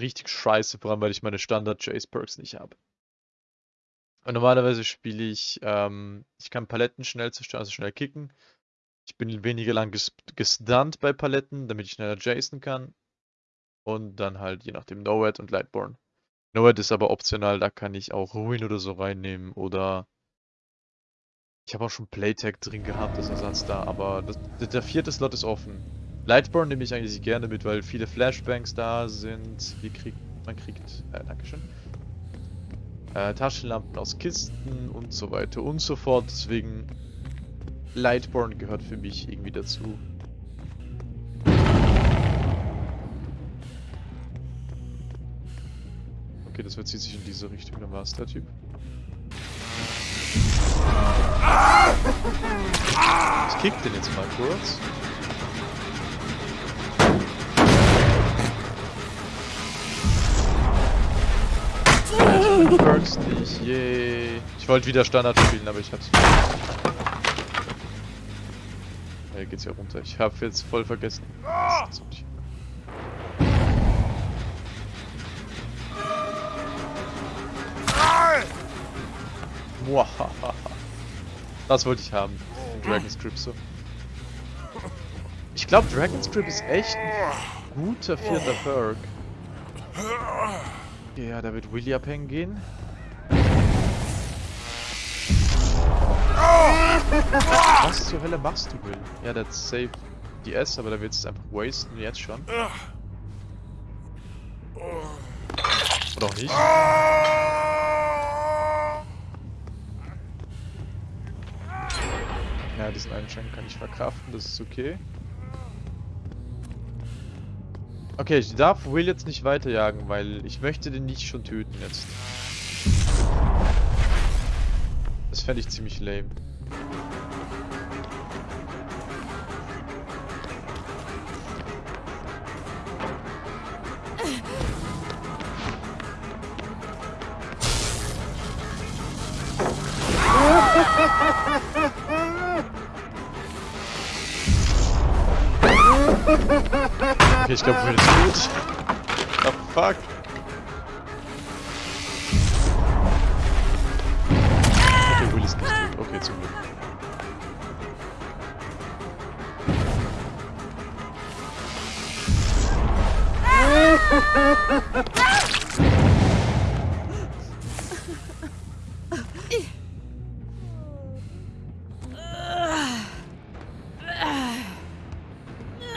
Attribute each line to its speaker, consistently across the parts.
Speaker 1: richtig scheiße, vor allem weil ich meine Standard-Chase-Perks nicht habe. Und normalerweise spiele ich, ähm, ich kann Paletten schnell zerstören, also schnell kicken. Ich bin weniger lang ges gestunt bei Paletten, damit ich schneller Jason kann. Und dann halt je nachdem Noad und Lightborn. Noad ist aber optional, da kann ich auch Ruin oder so reinnehmen oder ich habe auch schon Playtag drin gehabt als Ersatz da, aber das, der vierte Slot ist offen. Lightborn nehme ich eigentlich gerne mit, weil viele Flashbangs da sind. Wie kriegt man kriegt, äh, Dankeschön. Äh, Taschenlampen aus Kisten und so weiter und so fort. Deswegen Lightborn gehört für mich irgendwie dazu. Okay, das verzieht sich in diese Richtung, dann war es der Typ. Ich kick den jetzt mal kurz. Perks nicht, yay. Ich wollte wieder Standard spielen, aber ich hab's Hier geht's ja runter. Ich hab jetzt voll vergessen. Das wollte ich haben. Dragon's Grip so. Ich glaube, Dragon's Grip ist echt ein guter vierter Perk. Ja, da wird Willy abhängen gehen. Was zur Hölle machst du, Will? Ja, that's safe DS, aber da wird es einfach wasten, jetzt schon. Oder auch nicht. Ja, diesen einen Schenk kann ich verkraften, das ist okay. Okay, ich darf Will jetzt nicht weiterjagen, weil ich möchte den nicht schon töten jetzt. Das fände ich ziemlich lame. Okay, ich glaube, Will ist gut. Oh, fuck. Glück.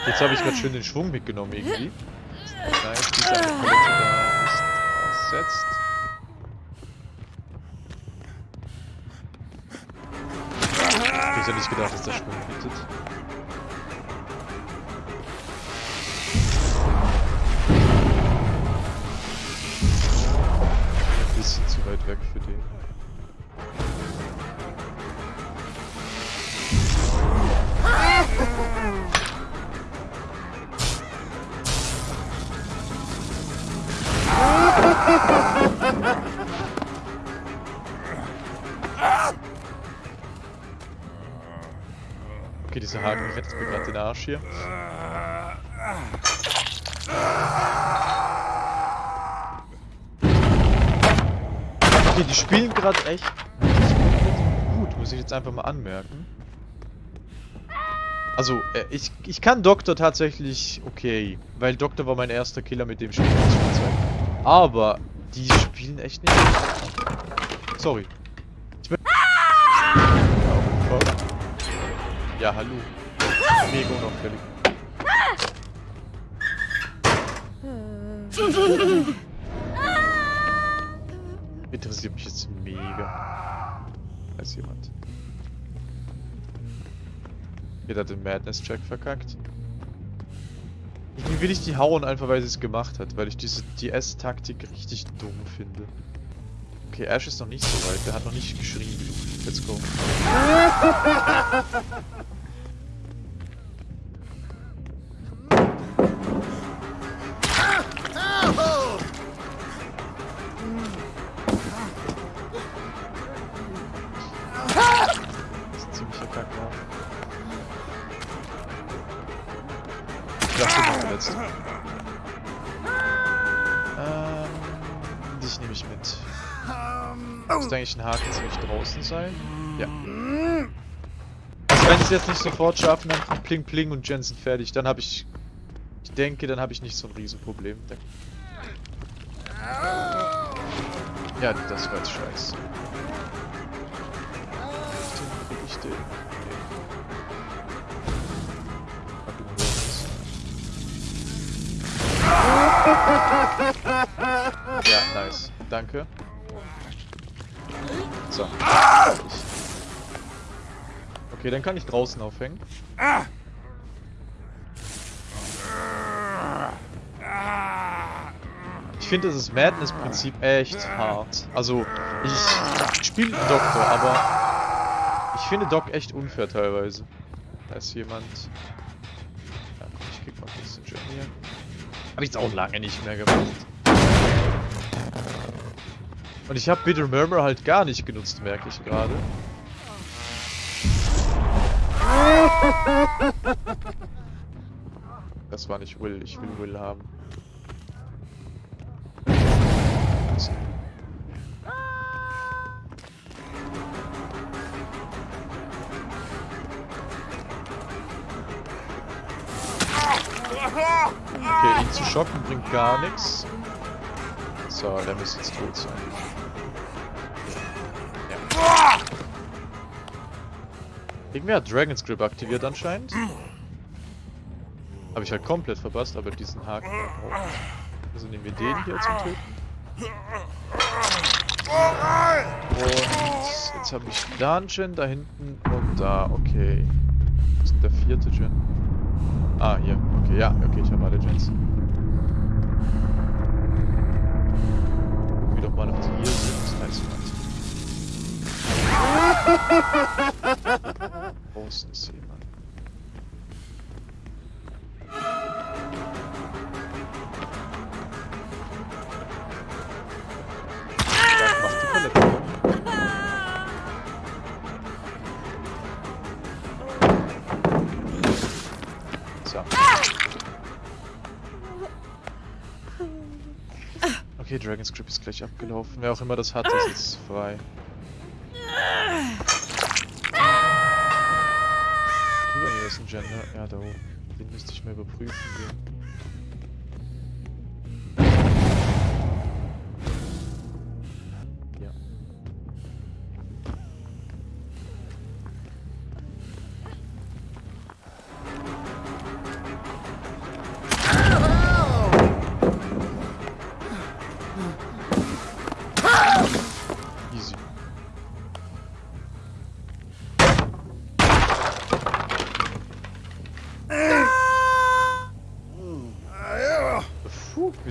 Speaker 1: Jetzt habe ich gerade schön den Schwung mitgenommen irgendwie. Nice, da ist ersetzt. Hätte nicht gedacht, dass der Schwung bietet. Ein bisschen zu weit weg für den. Okay, dieser Haken rettet mir gerade den Arsch hier. Okay, die spielen gerade echt gut, muss ich jetzt einfach mal anmerken. Also, äh, ich, ich kann Doktor tatsächlich okay, weil Doktor war mein erster Killer mit dem Spiel. Aber die spielen echt nicht. Sorry. Ja, hallo. Mega unauffällig. Interessiert mich jetzt mega. Weiß jemand. Jeder hat den Madness-Check verkackt. Irgendwie will ich die hauen, einfach weil sie es gemacht hat, weil ich diese DS-Taktik richtig dumm finde. Okay, Ash ist noch nicht so weit, der hat noch nicht geschrien. Let's go. Müsste eigentlich ein Haken ziemlich draußen sein. Ja. Also wenn ich es jetzt nicht sofort schaffe, dann Pling Pling und Jensen fertig. Dann habe ich... Ich denke, dann habe ich nicht so ein Riesenproblem. Ja, das war jetzt scheiße. Krieg ich den? Ja, nice. Danke. So. Okay, dann kann ich draußen aufhängen. Ich finde dieses Madness-Prinzip echt hart. Also, ich spiele Doktor, aber ich finde Doc echt unfair teilweise. Da ist jemand... Ja, komm, ich krieg mal kurz den Journey hier. Hab ich jetzt auch lange nicht mehr gemacht. Und ich habe Bitter Murmur halt gar nicht genutzt, merke ich gerade. Das war nicht Will, ich will Will haben. Okay, ihn zu schocken bringt gar nichts. So, der müsste jetzt tot sein. Ja. Irgendwer hat Dragon's Grip aktiviert anscheinend. Habe ich halt komplett verpasst, aber diesen Haken. Also nehmen wir den hier zum Töten. Und jetzt habe ich Dungeon da hinten und da, okay. Was ist der vierte Gen? Ah, hier. Okay, ja, okay, ich habe alle Gens. Draußen ist jemand. Okay, Dragon's Grip ist gleich abgelaufen. Wer auch immer das hat, ist frei. Ist ein Gender. Ja, da oben. Den müsste ich mal überprüfen gehen.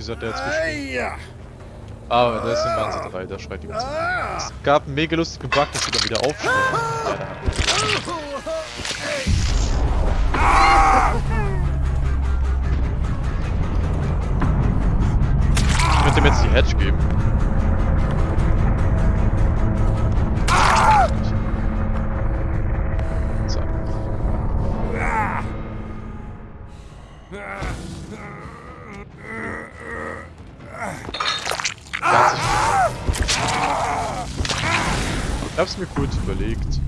Speaker 1: Wieso hat der jetzt geschrien? Ah, da ist ein Wahnsinn 3, der schreit die ganze Zeit. Es gab einen mega lustigen Bug, dass sie dann wieder aufstehen. Ja, da wir Ich könnte ihm jetzt die Hedge geben. Kurz überlegt.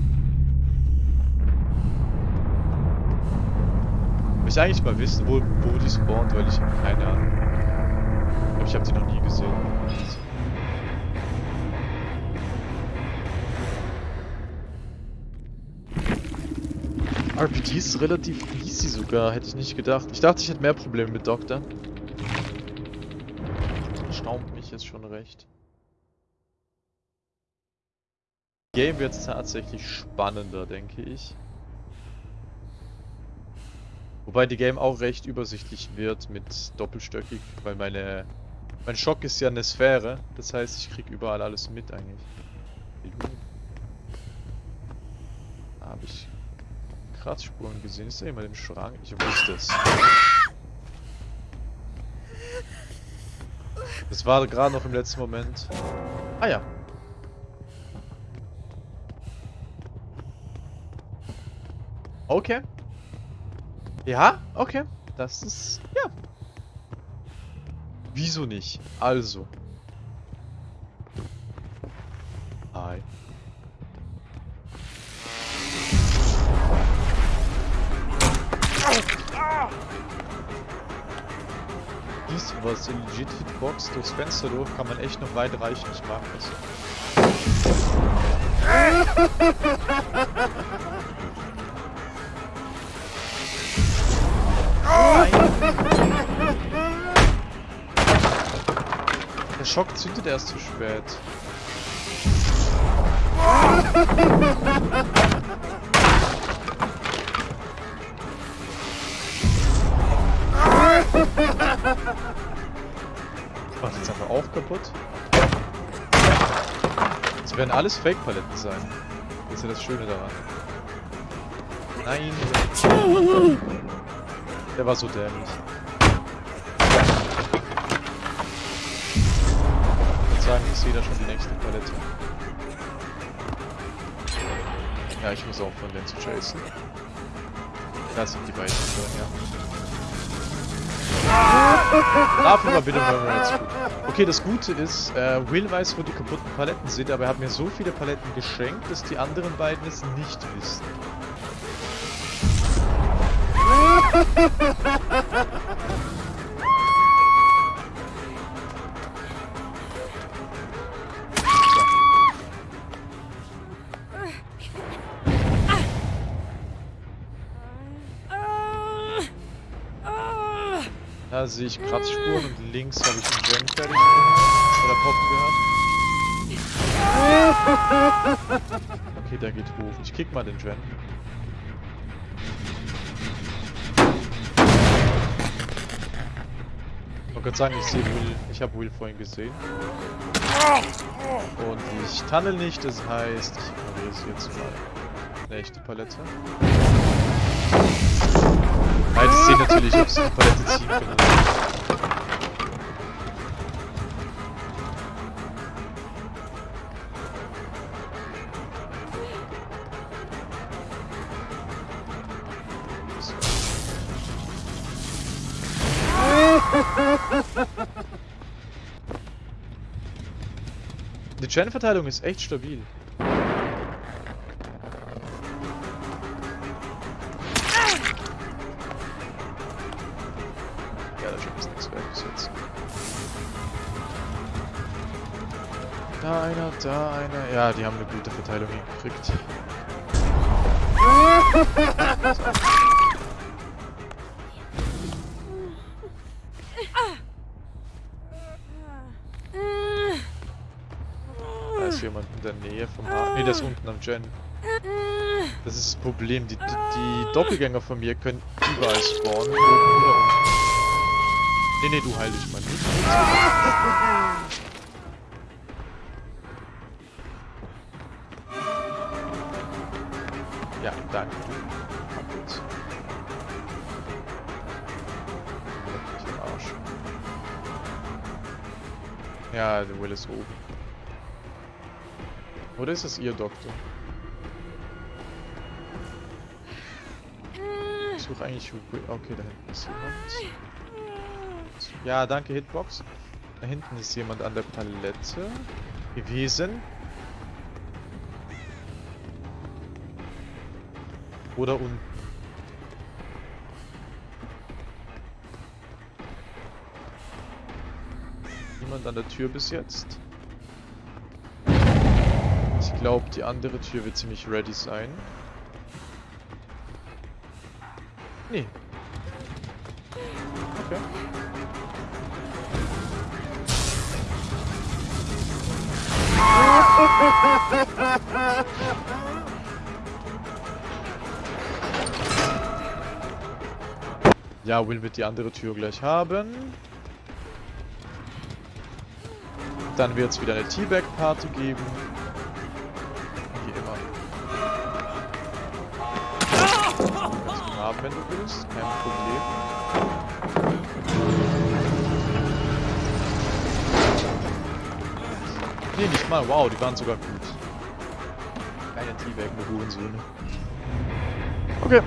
Speaker 1: Ich eigentlich mal wissen, wo, wo die spawnt, weil ich habe keine Ahnung. Ich ich habe die noch nie gesehen. RPG ist relativ easy sogar, hätte ich nicht gedacht. Ich dachte, ich hätte mehr Probleme mit Doktor. Staunt mich jetzt schon recht. Game wird tatsächlich spannender, denke ich. Wobei die Game auch recht übersichtlich wird mit doppelstöckig, weil meine mein Schock ist ja eine Sphäre, das heißt ich krieg überall alles mit eigentlich. Habe ich Kratzspuren gesehen. Ist da jemand im Schrank? Ich wusste es. Das war gerade noch im letzten Moment. Ah ja. Okay. Ja, okay. Das ist... Ja. Wieso nicht? Also. Hi. Dies was in legit Hitbox durchs Fenster durch kann man echt noch weit reichen, ich mag das. Der Schock zündet erst zu spät. Ich mach jetzt einfach auch kaputt. Das werden alles Fake-Paletten sein. Das ist ja das Schöne daran. Nein, der, war so dämlich. Ich würde sagen, ich sehe da schon die nächste Palette. Ja, ich muss auch von denen zu chasen. Da sind die beiden schon, ja. Dafür war bitte gut. Okay, das Gute ist, äh, Will weiß, wo die kaputten Paletten sind, aber er hat mir so viele Paletten geschenkt, dass die anderen beiden es nicht wissen. Da sehe ich Kratzspuren und links habe ich einen Gen fertig. Oder poppen gehört. Okay, der geht hoch. Ich kick mal den Gen. wollte gerade sagen, ich sehe Will. Ich habe Will vorhin gesehen. Und ich tunnel nicht, das heißt, ich ignoriere sie jetzt mal. Eine echte Palette. Nein, ich sehe natürlich, ob sie die Palette ziehen können. Gen-Verteilung ist echt stabil. Ja, da schon ist nichts mehr bis jetzt. Da einer, da einer. Ja, die haben eine gute Verteilung hingekriegt. in der Nähe vom Hafen. Ne, der ist unten am Gen. Das ist das Problem. Die, die, die Doppelgänger von mir können überall spawnen. Nee, nee, du heil dich mal nicht. Ja, danke. Kaputt. Arsch. Ja, der Will ist oben. Oder ist es ihr Doktor? Ich suche eigentlich. Okay, da hinten ist jemand. Ja, danke Hitbox. Da hinten ist jemand an der Palette gewesen. Oder unten. Niemand an der Tür bis jetzt. Ich glaube, die andere Tür wird ziemlich ready sein. Nee. Okay. Ja, Will wird die andere Tür gleich haben. Dann wird es wieder eine Teabag-Party geben. Du haben, wenn du willst. Kein Problem. Nee, nicht mal. Wow, die waren sogar gut. Keine Teabag, nur Hurensöhne. Okay.